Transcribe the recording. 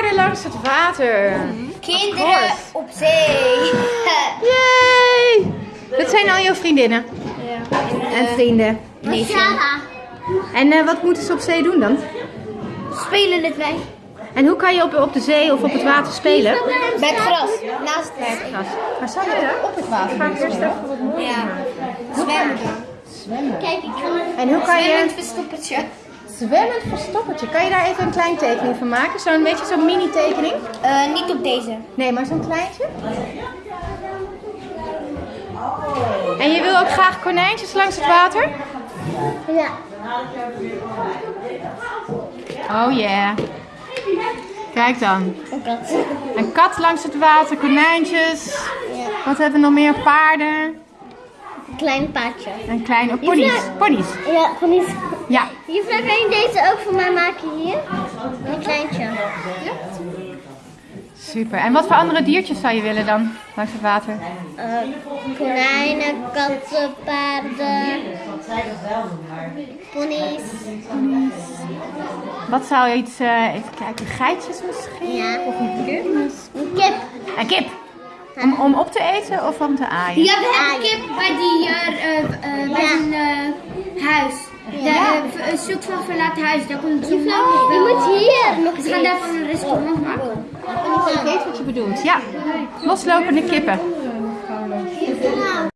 paarden langs het water. Kinderen op zee. Yay! Dat zijn al jouw vriendinnen en vrienden. Nee, Sarah. En eh, wat moeten ze op zee doen dan? Spelen het wij. En hoe kan je op, op de zee of op het water spelen? Bij het gras. Naast het Gras. Maar zou je op het water? Ga ik eerst even wat mooier Ja. maken. Zwemmen. Zwemmen. Kijk, ik kan het. En hoe kan Zwemmend je... verstoppertje. Zwemmend verstoppertje. Kan je daar even een klein tekening van maken? Zo'n beetje zo'n mini tekening? Eh, niet op deze. Nee, maar zo'n kleintje. En je wil ook graag konijntjes langs het water? Ja. Oh yeah. Kijk dan. Een kat. Een kat langs het water, konijntjes. Ja. Wat hebben we nog meer? Paarden. Een klein paardje. En kleine ponies. Ponies. Ja, die... Ja. Juffrouw, kan je deze ook voor mij maken hier? Een kleintje. Super. En wat voor andere diertjes zou je willen dan langs het water? Eh, konijnen, katten, paarden, ponies. Wat zou je iets, eh, even kijken, geitjes misschien? Ja. Of een kip? Een kip. Een kip. Om, om op te eten of om te aaien? Ja, we hebben kip bij, die, eh, bij Ja. een eh, huis. Eh, een soort van verlaten huis. Daar komt zo'n Je moet hier nog We gaan daarvan een restaurant maken. Ik weet wat je bedoelt. Ja. Loslopende kippen.